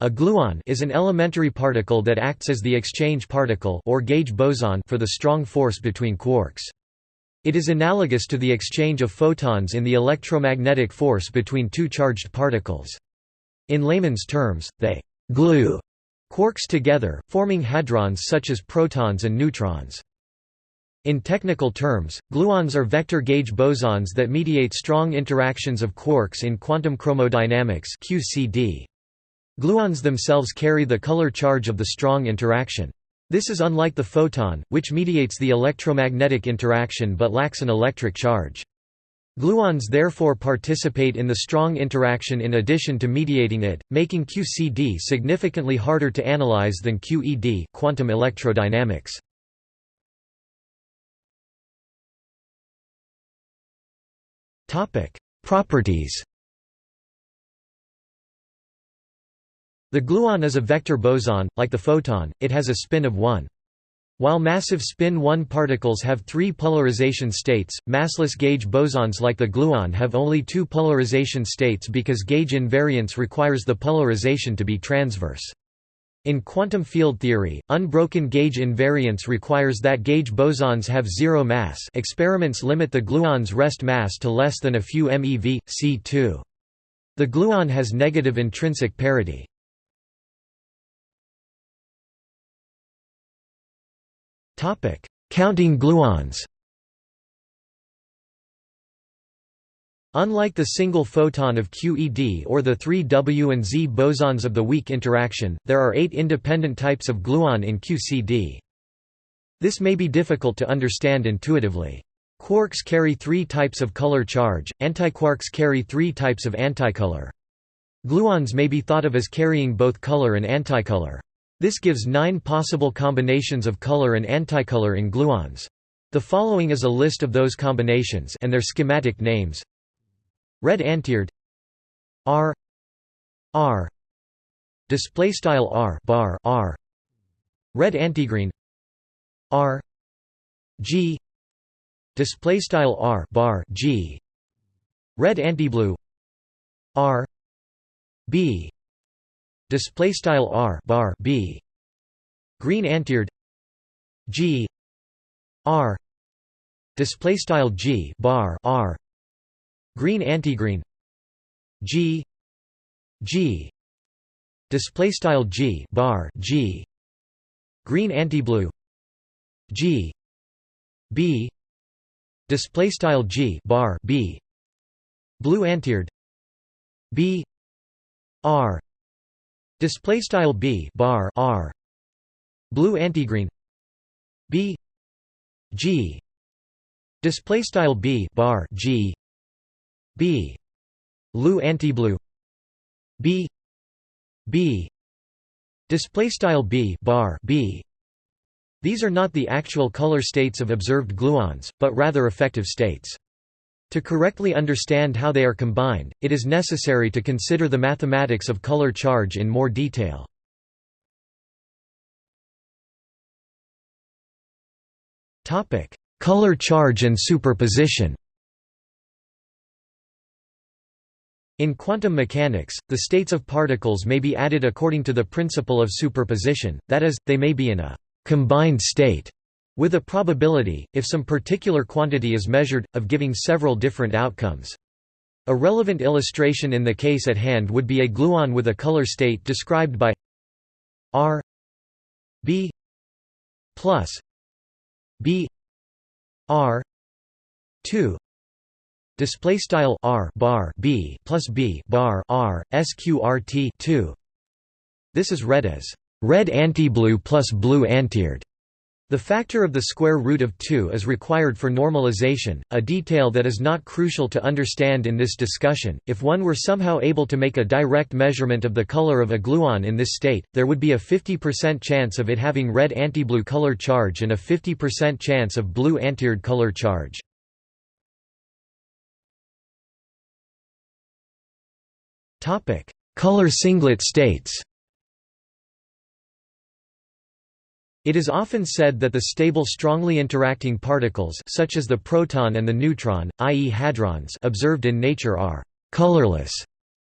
A gluon is an elementary particle that acts as the exchange particle or gauge boson for the strong force between quarks. It is analogous to the exchange of photons in the electromagnetic force between two charged particles. In layman's terms, they glue quarks together, forming hadrons such as protons and neutrons. In technical terms, gluons are vector gauge bosons that mediate strong interactions of quarks in quantum chromodynamics QCD. Gluons themselves carry the color charge of the strong interaction. This is unlike the photon, which mediates the electromagnetic interaction but lacks an electric charge. Gluons therefore participate in the strong interaction in addition to mediating it, making QCD significantly harder to analyze than QED quantum electrodynamics. Properties The gluon is a vector boson, like the photon, it has a spin of 1. While massive spin 1 particles have three polarization states, massless gauge bosons like the gluon have only two polarization states because gauge invariance requires the polarization to be transverse. In quantum field theory, unbroken gauge invariance requires that gauge bosons have zero mass experiments limit the gluon's rest mass to less than a few MeV, C2. The gluon has negative intrinsic parity. Topic: Counting gluons. Unlike the single photon of QED or the three W and Z bosons of the weak interaction, there are eight independent types of gluon in QCD. This may be difficult to understand intuitively. Quarks carry three types of color charge, antiquarks carry three types of anticolor. Gluons may be thought of as carrying both color and anticolor. This gives nine possible combinations of color and anticolor in gluons. The following is a list of those combinations and their schematic names. Red antired R. R. Display style R bar R. Red antigreen. R. G. Display style R bar G. Red antiblue. R. B display style r bar b. Green antired g r display style g bar r. Green antigreen g g display style g bar g. Green antiblue g b display style g bar b. Blue antired b r Display style b bar r. Blue antigreen. B. G. Display style b bar g. B. Blue antiblue. B. B. Display style b bar b. These are not the actual color states of observed gluons but rather effective states to correctly understand how they are combined, it is necessary to consider the mathematics of color charge in more detail. color charge and superposition In quantum mechanics, the states of particles may be added according to the principle of superposition, that is, they may be in a «combined state» with a probability, if some particular quantity is measured, of giving several different outcomes. A relevant illustration in the case at hand would be a gluon with a color state described by R B plus B R two display style R bar B plus B bar R sqrt two. This is read as red anti blue plus blue antired. The factor of the square root of 2 is required for normalization, a detail that is not crucial to understand in this discussion. If one were somehow able to make a direct measurement of the color of a gluon in this state, there would be a 50% chance of it having red antiblue color charge and a 50% chance of blue antired color charge. Topic: Color singlet states. It is often said that the stable strongly interacting particles such as the proton and the neutron, i.e. hadrons observed in nature are «colorless»,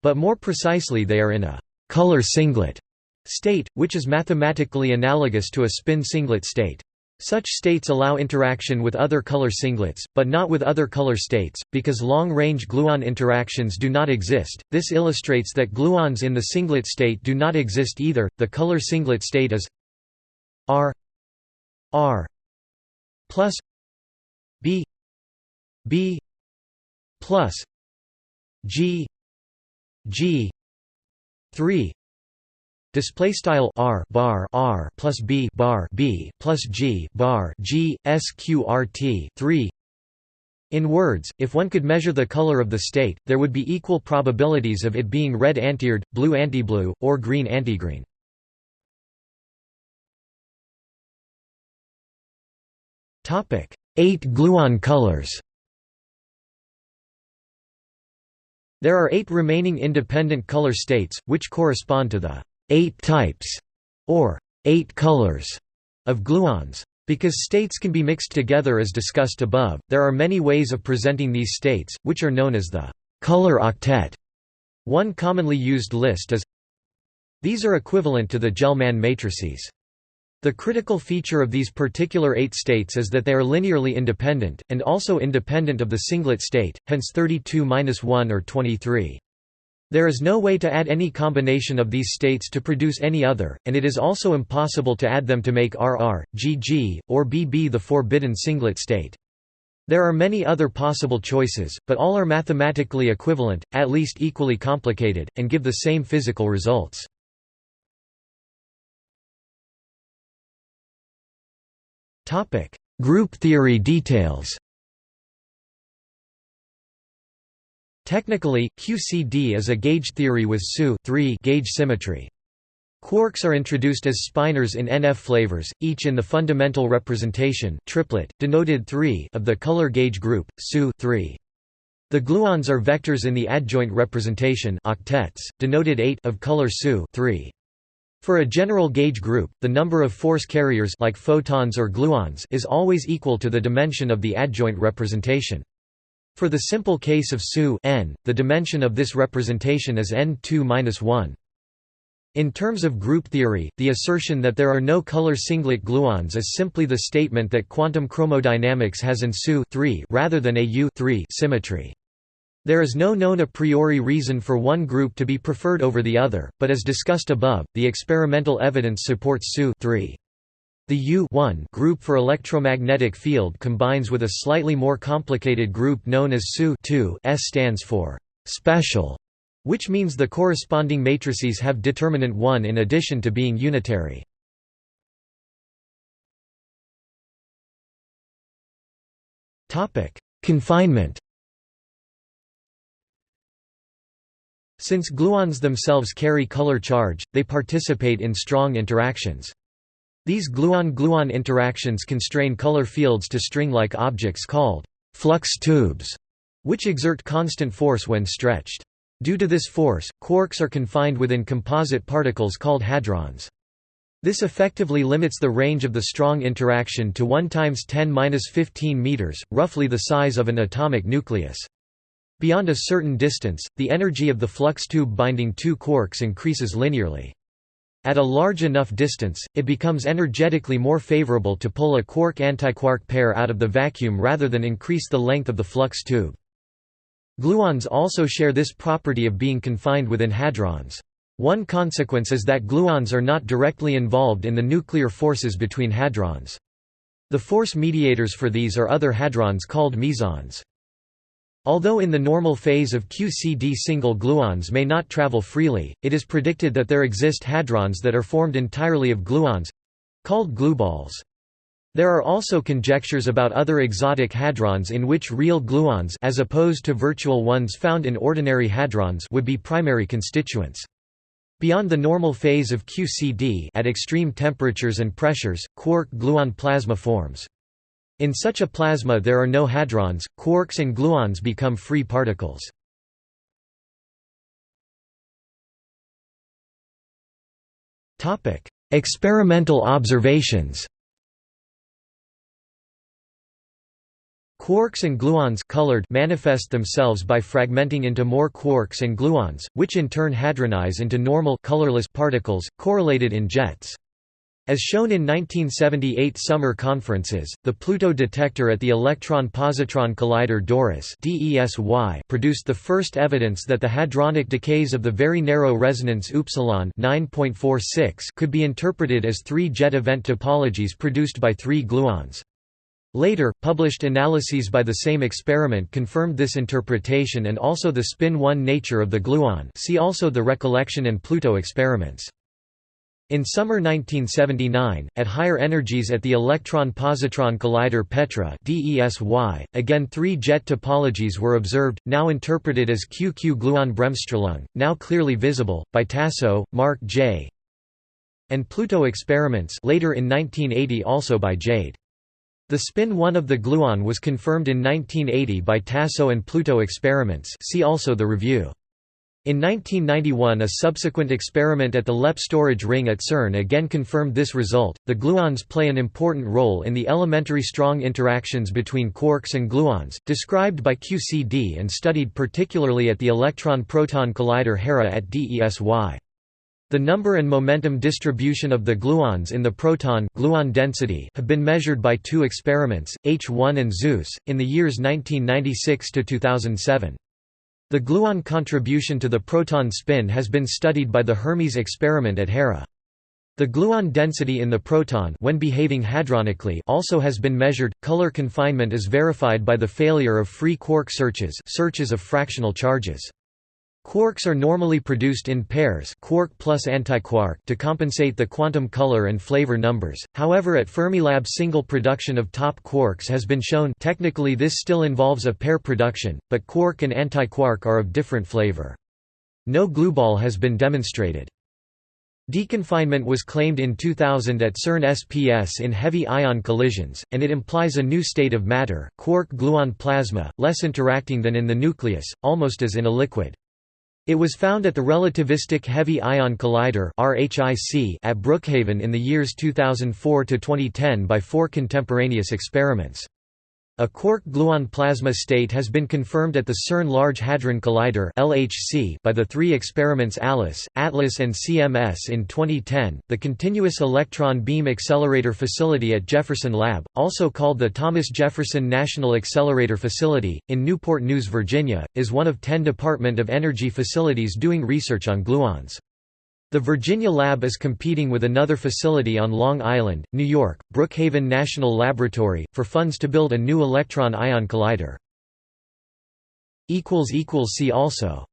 but more precisely they are in a color singlet state, which is mathematically analogous to a spin singlet state. Such states allow interaction with other color singlets, but not with other color states, because long-range gluon interactions do not exist. This illustrates that gluons in the singlet state do not exist either. The color singlet state is R R plus B B plus G G three display style r bar r plus b bar b plus g bar g sqrt 3 in words, if one could measure the color of the state, there would be equal probabilities of it being red antired, blue antiblue, or green antigreen. Topic: 8 gluon colors. There are 8 remaining independent color states, which correspond to the eight types, or eight colors, of gluons. Because states can be mixed together as discussed above, there are many ways of presenting these states, which are known as the color octet. One commonly used list is These are equivalent to the Gell-Mann matrices. The critical feature of these particular eight states is that they are linearly independent, and also independent of the singlet state, hence 32-1 or 23. There is no way to add any combination of these states to produce any other, and it is also impossible to add them to make RR, GG, or BB the forbidden singlet state. There are many other possible choices, but all are mathematically equivalent, at least equally complicated, and give the same physical results. Group theory details Technically, QCD is a gauge theory with SU gauge symmetry. Quarks are introduced as spinors in NF flavors, each in the fundamental representation triplet, denoted 3 of the color gauge group, SU 3. The gluons are vectors in the adjoint representation octets, denoted 8 of color SU 3. For a general gauge group, the number of force carriers like photons or gluons is always equal to the dimension of the adjoint representation. For the simple case of SU n, the dimension of this representation is n2-1. In terms of group theory, the assertion that there are no color singlet gluons is simply the statement that quantum chromodynamics has an SU rather than a U symmetry. There is no known a priori reason for one group to be preferred over the other, but as discussed above, the experimental evidence supports SU the U group for electromagnetic field combines with a slightly more complicated group known as SU S stands for special, which means the corresponding matrices have determinant 1 in addition to being unitary. Confinement Since gluons themselves carry color charge, they participate in strong interactions. These gluon-gluon interactions constrain color fields to string-like objects called flux tubes, which exert constant force when stretched. Due to this force, quarks are confined within composite particles called hadrons. This effectively limits the range of the strong interaction to 1 times 10^-15 meters, roughly the size of an atomic nucleus. Beyond a certain distance, the energy of the flux tube binding two quarks increases linearly. At a large enough distance, it becomes energetically more favorable to pull a quark-antiquark pair out of the vacuum rather than increase the length of the flux tube. Gluons also share this property of being confined within hadrons. One consequence is that gluons are not directly involved in the nuclear forces between hadrons. The force mediators for these are other hadrons called mesons. Although in the normal phase of QCD single gluons may not travel freely, it is predicted that there exist hadrons that are formed entirely of gluons—called glueballs. There are also conjectures about other exotic hadrons in which real gluons as opposed to virtual ones found in ordinary hadrons would be primary constituents. Beyond the normal phase of QCD at extreme temperatures and pressures, quark-gluon plasma forms. In such a plasma there are no hadrons, quarks and gluons become free particles. Experimental observations Quarks and gluons colored manifest themselves by fragmenting into more quarks and gluons, which in turn hadronize into normal colorless particles, correlated in jets. As shown in 1978 summer conferences, the Pluto detector at the Electron-Positron Collider DORIS produced the first evidence that the hadronic decays of the very narrow resonance upsilon 9.46 could be interpreted as three jet event topologies produced by three gluons. Later, published analyses by the same experiment confirmed this interpretation and also the spin-1 nature of the gluon see also the recollection and Pluto experiments. In summer 1979, at higher energies at the electron-positron collider Petra DESY, again three jet topologies were observed, now interpreted as QQ-gluon-Bremsstrahlung, now clearly visible, by Tasso, Mark J. and Pluto experiments later in 1980 also by Jade. The spin 1 of the gluon was confirmed in 1980 by Tasso and Pluto experiments see also the review. In 1991 a subsequent experiment at the LEP storage ring at CERN again confirmed this result. The gluons play an important role in the elementary strong interactions between quarks and gluons, described by QCD and studied particularly at the electron-proton collider HERA at DESY. The number and momentum distribution of the gluons in the proton gluon density have been measured by two experiments, H1 and ZEUS, in the years 1996 to 2007. The gluon contribution to the proton spin has been studied by the Hermes experiment at Hera. The gluon density in the proton when behaving hadronically also has been measured. Color confinement is verified by the failure of free quark searches, searches of fractional charges. Quarks are normally produced in pairs quark plus antiquark to compensate the quantum color and flavor numbers, however at Fermilab single production of top quarks has been shown technically this still involves a pair production, but quark and antiquark are of different flavor. No glueball has been demonstrated. Deconfinement was claimed in 2000 at CERN SPS in heavy ion collisions, and it implies a new state of matter, quark-gluon plasma, less interacting than in the nucleus, almost as in a liquid. It was found at the Relativistic Heavy Ion Collider at Brookhaven in the years 2004–2010 by four contemporaneous experiments. A quark-gluon plasma state has been confirmed at the CERN Large Hadron Collider (LHC) by the three experiments ALICE, ATLAS and CMS in 2010. The Continuous Electron Beam Accelerator Facility at Jefferson Lab, also called the Thomas Jefferson National Accelerator Facility in Newport News, Virginia, is one of 10 Department of Energy facilities doing research on gluons. The Virginia Lab is competing with another facility on Long Island, New York, Brookhaven National Laboratory, for funds to build a new electron-ion collider. See also